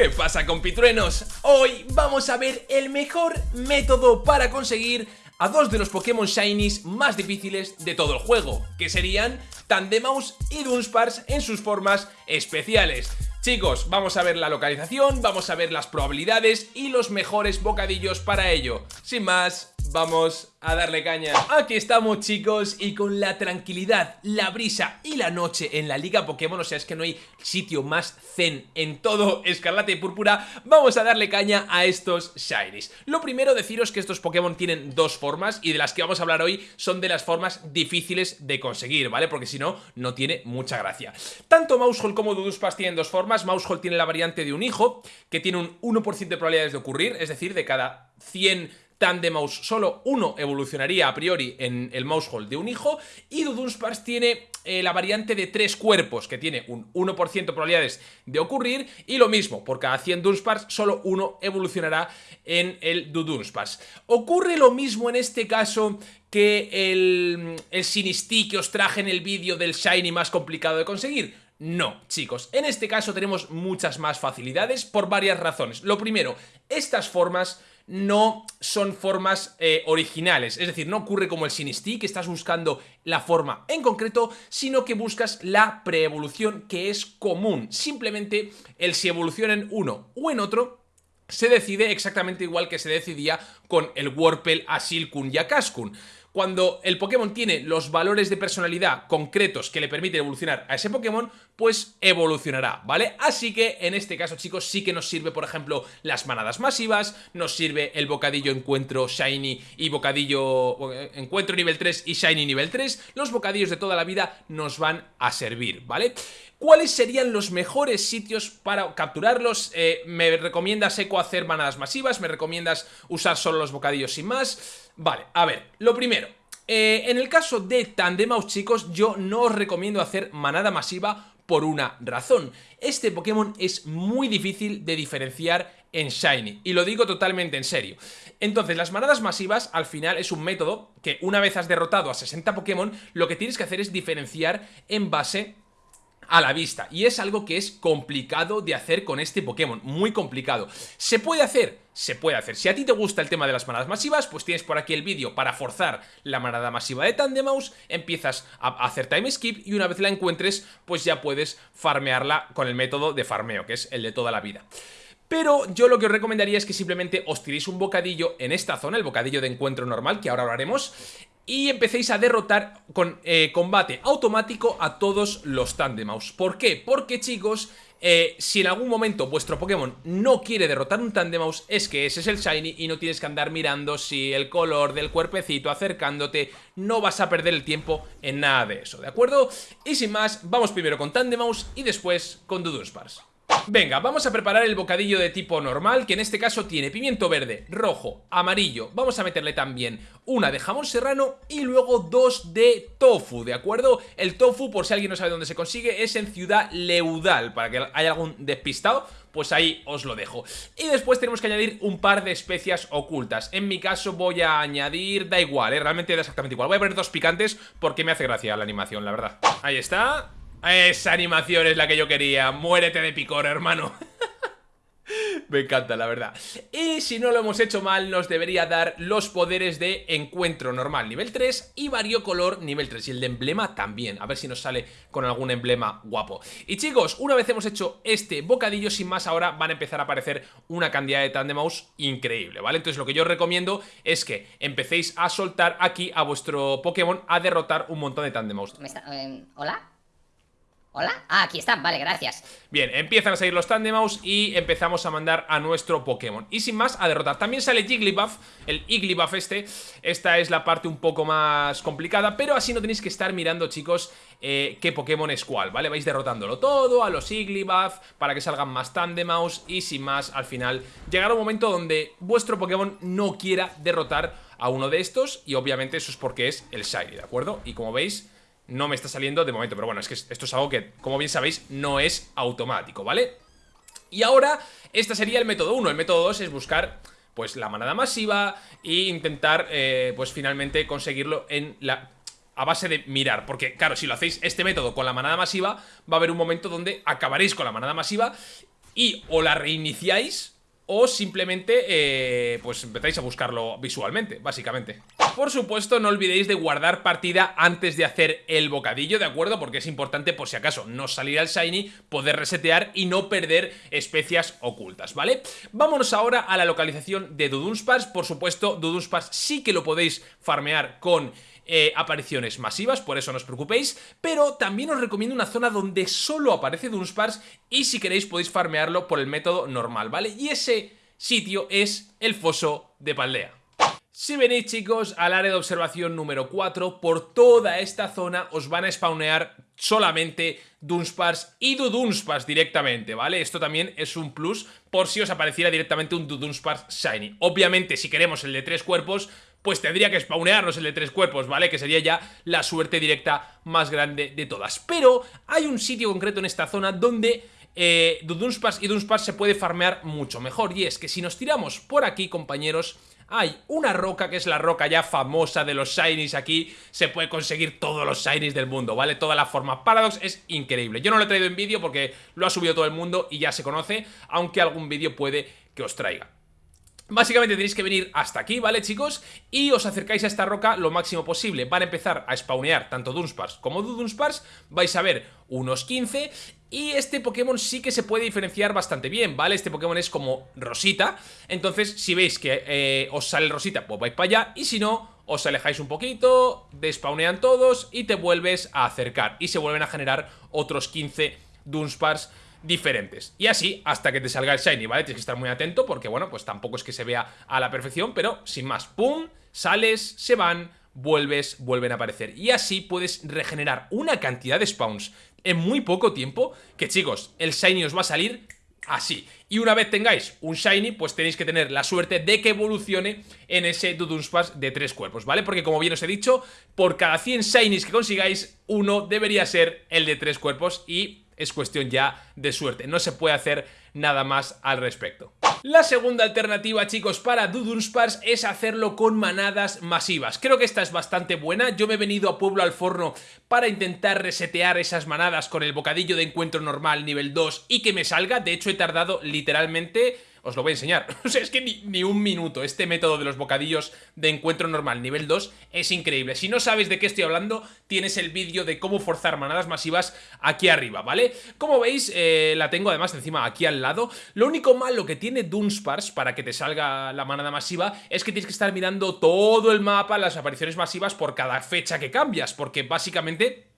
¿Qué pasa compitruenos? Hoy vamos a ver el mejor método para conseguir a dos de los Pokémon Shinies más difíciles de todo el juego, que serían Tandemaus y Dunsparce en sus formas especiales. Chicos, vamos a ver la localización, vamos a ver las probabilidades y los mejores bocadillos para ello. Sin más, vamos a darle caña. Aquí estamos chicos y con la tranquilidad, la brisa y la noche en la Liga Pokémon O sea, es que no hay sitio más zen en todo Escarlata y Púrpura Vamos a darle caña a estos Shinies. Lo primero deciros que estos Pokémon tienen dos formas Y de las que vamos a hablar hoy son de las formas difíciles de conseguir, ¿vale? Porque si no, no tiene mucha gracia. Tanto Mousehole como Duduspas tienen dos formas. Mousehole tiene la variante de un hijo Que tiene un 1% de probabilidades de ocurrir Es decir, de cada 100 Tandemaus solo uno evolucionaría a priori en el Mousehole de un hijo y Dudunsparce tiene eh, la variante de tres cuerpos que tiene un 1% de probabilidades de ocurrir y lo mismo, por cada 100 Dunsparce solo uno evolucionará en el Dudunsparce. Ocurre lo mismo en este caso que el, el Sinistí que os traje en el vídeo del Shiny más complicado de conseguir. No, chicos, en este caso tenemos muchas más facilidades por varias razones. Lo primero, estas formas no son formas eh, originales, es decir, no ocurre como el Sinistí, que estás buscando la forma en concreto, sino que buscas la preevolución que es común. Simplemente el si evoluciona en uno o en otro se decide exactamente igual que se decidía con el Warpel, Asilkun y Akaskun. Cuando el Pokémon tiene los valores de personalidad concretos que le permiten evolucionar a ese Pokémon, pues evolucionará, ¿vale? Así que en este caso, chicos, sí que nos sirve, por ejemplo, las manadas masivas, nos sirve el bocadillo encuentro Shiny y bocadillo eh, encuentro nivel 3 y Shiny nivel 3, los bocadillos de toda la vida nos van a servir, ¿vale? ¿Cuáles serían los mejores sitios para capturarlos? Eh, ¿Me recomiendas, Eco, hacer manadas masivas? ¿Me recomiendas usar solo los bocadillos sin más? Vale, a ver, lo primero, eh, en el caso de Tandemaus, chicos, yo no os recomiendo hacer manada masiva por una razón. Este Pokémon es muy difícil de diferenciar en Shiny, y lo digo totalmente en serio. Entonces, las manadas masivas, al final, es un método que una vez has derrotado a 60 Pokémon, lo que tienes que hacer es diferenciar en base a la vista y es algo que es complicado de hacer con este Pokémon, muy complicado. ¿Se puede hacer? Se puede hacer. Si a ti te gusta el tema de las manadas masivas, pues tienes por aquí el vídeo para forzar la manada masiva de Tandemaus, empiezas a hacer time skip y una vez la encuentres, pues ya puedes farmearla con el método de farmeo, que es el de toda la vida. Pero yo lo que os recomendaría es que simplemente os tiréis un bocadillo en esta zona, el bocadillo de encuentro normal, que ahora hablaremos, y empecéis a derrotar con eh, combate automático a todos los Tandemaus. ¿Por qué? Porque chicos, eh, si en algún momento vuestro Pokémon no quiere derrotar un Tandemaus, es que ese es el Shiny y no tienes que andar mirando si el color del cuerpecito acercándote, no vas a perder el tiempo en nada de eso, ¿de acuerdo? Y sin más, vamos primero con Tandemaus y después con Dudunsparce. Venga, vamos a preparar el bocadillo de tipo normal, que en este caso tiene pimiento verde, rojo, amarillo. Vamos a meterle también una de jamón serrano y luego dos de tofu, ¿de acuerdo? El tofu, por si alguien no sabe dónde se consigue, es en Ciudad Leudal, para que haya algún despistado, pues ahí os lo dejo. Y después tenemos que añadir un par de especias ocultas. En mi caso voy a añadir, da igual, ¿eh? realmente da exactamente igual. Voy a poner dos picantes porque me hace gracia la animación, la verdad. Ahí está. Esa animación es la que yo quería. Muérete de picor, hermano. Me encanta, la verdad. Y si no lo hemos hecho mal, nos debería dar los poderes de encuentro normal nivel 3 y variocolor nivel 3. Y el de emblema también. A ver si nos sale con algún emblema guapo. Y chicos, una vez hemos hecho este bocadillo, sin más, ahora van a empezar a aparecer una cantidad de Tandemaus increíble, ¿vale? Entonces lo que yo os recomiendo es que empecéis a soltar aquí a vuestro Pokémon a derrotar un montón de Tandemaus. Eh, ¿Hola? ¿Hola? Ah, aquí están, vale, gracias Bien, empiezan a salir los Tandemaus y empezamos a mandar a nuestro Pokémon Y sin más, a derrotar También sale Jigglypuff, el Igglybuff este Esta es la parte un poco más complicada Pero así no tenéis que estar mirando, chicos eh, Qué Pokémon es cuál, ¿vale? Vais derrotándolo todo, a los Igglybuff Para que salgan más Tandemaus Y sin más, al final, llegará un momento donde Vuestro Pokémon no quiera derrotar a uno de estos Y obviamente eso es porque es el Shiny, ¿de acuerdo? Y como veis no me está saliendo de momento, pero bueno, es que esto es algo que, como bien sabéis, no es automático, ¿vale? Y ahora, este sería el método 1, el método 2 es buscar pues la manada masiva e intentar eh, pues finalmente conseguirlo en la a base de mirar, porque claro, si lo hacéis este método con la manada masiva, va a haber un momento donde acabaréis con la manada masiva y o la reiniciáis o simplemente eh, pues empezáis a buscarlo visualmente, básicamente. Por supuesto, no olvidéis de guardar partida antes de hacer el bocadillo, ¿de acuerdo? Porque es importante, por si acaso, no salir al Shiny, poder resetear y no perder especias ocultas, ¿vale? Vámonos ahora a la localización de Dudunsparce. Por supuesto, Dudunsparce sí que lo podéis farmear con eh, apariciones masivas, por eso no os preocupéis, pero también os recomiendo una zona donde solo aparece Dunsparce y si queréis podéis farmearlo por el método normal, ¿vale? Y ese sitio es el foso de Paldea. Si venís chicos al área de observación número 4, por toda esta zona os van a spawnear solamente Dunsparce y Dudunsparce directamente, ¿vale? Esto también es un plus por si os apareciera directamente un Dudunsparce Shiny. Obviamente si queremos el de tres cuerpos, pues tendría que spawnearnos el de tres cuerpos, ¿vale? Que sería ya la suerte directa más grande de todas. Pero hay un sitio concreto en esta zona donde eh, y Dunsparce se puede farmear mucho mejor. Y es que si nos tiramos por aquí, compañeros, hay una roca que es la roca ya famosa de los Shinies aquí Se puede conseguir todos los Shinies del mundo, ¿vale? Toda la forma Paradox es increíble Yo no lo he traído en vídeo porque lo ha subido todo el mundo y ya se conoce Aunque algún vídeo puede que os traiga Básicamente tenéis que venir hasta aquí, ¿vale chicos? Y os acercáis a esta roca lo máximo posible. Van a empezar a spawnear tanto Dunsparce como Dudunsparce Vais a ver unos 15 y este Pokémon sí que se puede diferenciar bastante bien, ¿vale? Este Pokémon es como Rosita. Entonces, si veis que eh, os sale Rosita, pues vais para allá. Y si no, os alejáis un poquito, despawnean todos y te vuelves a acercar. Y se vuelven a generar otros 15 Dunsparce diferentes. Y así hasta que te salga el Shiny, ¿vale? Tienes que estar muy atento porque, bueno, pues tampoco es que se vea a la perfección, pero sin más, ¡pum! Sales, se van, vuelves, vuelven a aparecer. Y así puedes regenerar una cantidad de spawns en muy poco tiempo que, chicos, el Shiny os va a salir así. Y una vez tengáis un Shiny, pues tenéis que tener la suerte de que evolucione en ese Dudunsparce de tres cuerpos, ¿vale? Porque como bien os he dicho, por cada 100 Shinies que consigáis, uno debería ser el de tres cuerpos y es cuestión ya de suerte. No se puede hacer nada más al respecto. La segunda alternativa, chicos, para Dudunsparce es hacerlo con manadas masivas. Creo que esta es bastante buena. Yo me he venido a Pueblo al Forno para intentar resetear esas manadas con el bocadillo de encuentro normal nivel 2 y que me salga. De hecho, he tardado literalmente os lo voy a enseñar. O sea, es que ni, un minuto. Este método de los bocadillos de encuentro normal nivel 2 es increíble. Si no sabes de qué estoy hablando, tienes el vídeo de cómo forzar manadas masivas aquí arriba, ¿vale? Como veis, eh, la tengo además encima aquí al lado. Lo único malo que tiene Dunsparce para que te salga la manada masiva es que tienes que estar mirando todo el mapa, las apariciones masivas por cada fecha que cambias, porque básicamente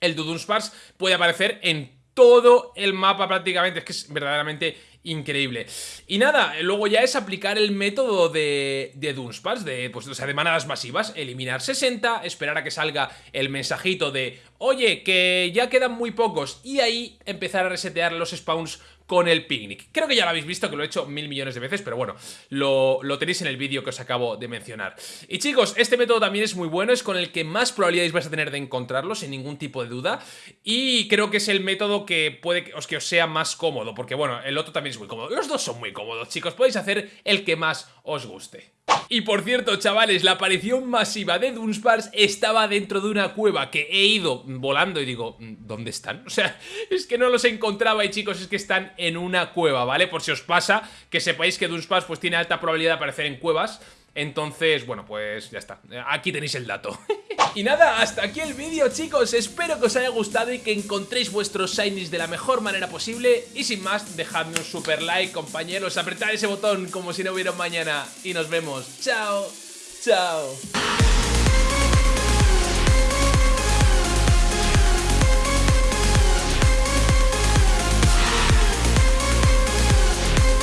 el Dunsparce puede aparecer en todo el mapa prácticamente, es que es verdaderamente increíble. Y nada, luego ya es aplicar el método de, de Dunsparce, de, pues, o sea, de manadas masivas, eliminar 60, esperar a que salga el mensajito de oye, que ya quedan muy pocos, y ahí empezar a resetear los spawns con el picnic. Creo que ya lo habéis visto, que lo he hecho mil millones de veces, pero bueno, lo, lo tenéis en el vídeo que os acabo de mencionar. Y chicos, este método también es muy bueno, es con el que más probabilidades vais a tener de encontrarlo, sin ningún tipo de duda, y creo que es el método que puede que os, que os sea más cómodo, porque bueno, el otro también muy cómodo. Los dos son muy cómodos, chicos, podéis hacer el que más os guste. Y por cierto, chavales, la aparición masiva de Dunsparce estaba dentro de una cueva que he ido volando y digo, ¿dónde están? O sea, es que no los encontraba y chicos, es que están en una cueva, ¿vale? Por si os pasa, que sepáis que Dunsparce pues tiene alta probabilidad de aparecer en cuevas entonces, bueno, pues ya está. Aquí tenéis el dato. y nada, hasta aquí el vídeo, chicos. Espero que os haya gustado y que encontréis vuestros shinies de la mejor manera posible. Y sin más, dejadme un super like, compañeros. Apretad ese botón como si no hubiera mañana. Y nos vemos. Chao. Chao.